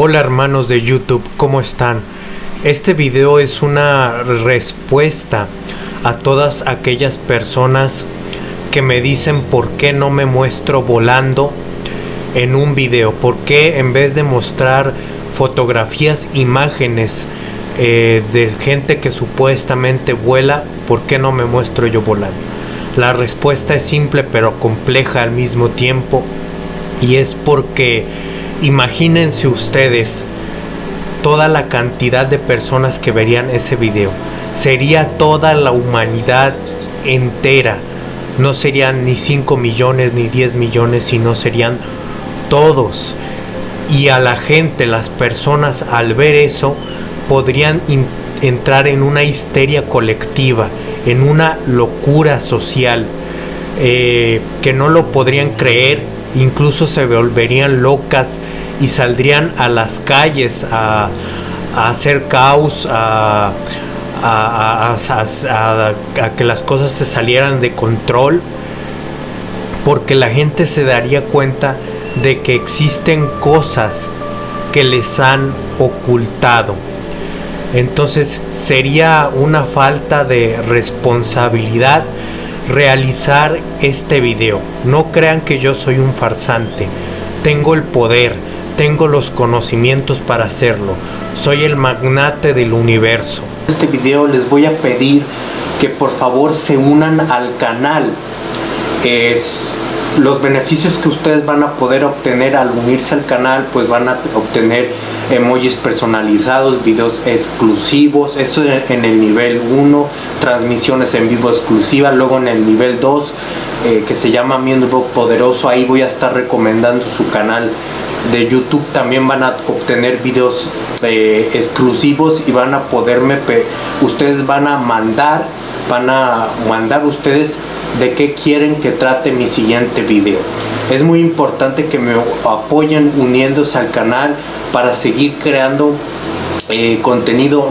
Hola hermanos de YouTube, ¿cómo están? Este video es una respuesta a todas aquellas personas que me dicen por qué no me muestro volando en un video, por qué en vez de mostrar fotografías, imágenes eh, de gente que supuestamente vuela, ¿por qué no me muestro yo volando? La respuesta es simple pero compleja al mismo tiempo y es porque imagínense ustedes toda la cantidad de personas que verían ese video. Sería toda la humanidad entera. No serían ni 5 millones ni 10 millones, sino serían todos. Y a la gente, las personas al ver eso, podrían entrar en una histeria colectiva, en una locura social, eh, que no lo podrían creer, incluso se volverían locas y saldrían a las calles a, hacer caos, a, a, que las cosas se salieran de control, porque la gente se daría cuenta de que existen cosas que les han ocultado. Entonces sería una falta de responsabilidad realizar este video. No crean que yo soy un farsante. Tengo el poder, tengo los conocimientos para hacerlo. Soy el magnate del universo. Este video les voy a pedir que por favor se unan al canal. Es los beneficios que ustedes van a poder obtener al unirse al canal pues van a obtener emojis personalizados videos exclusivos eso en el nivel 1 transmisiones en vivo exclusivas luego en el nivel 2 eh, que se llama miembro poderoso ahí voy a estar recomendando su canal de youtube también van a obtener videos eh, exclusivos y van a poderme ustedes van a mandar van a mandar ustedes de qué quieren que trate mi siguiente video. Es muy importante que me apoyen uniéndose al canal para seguir creando eh, contenido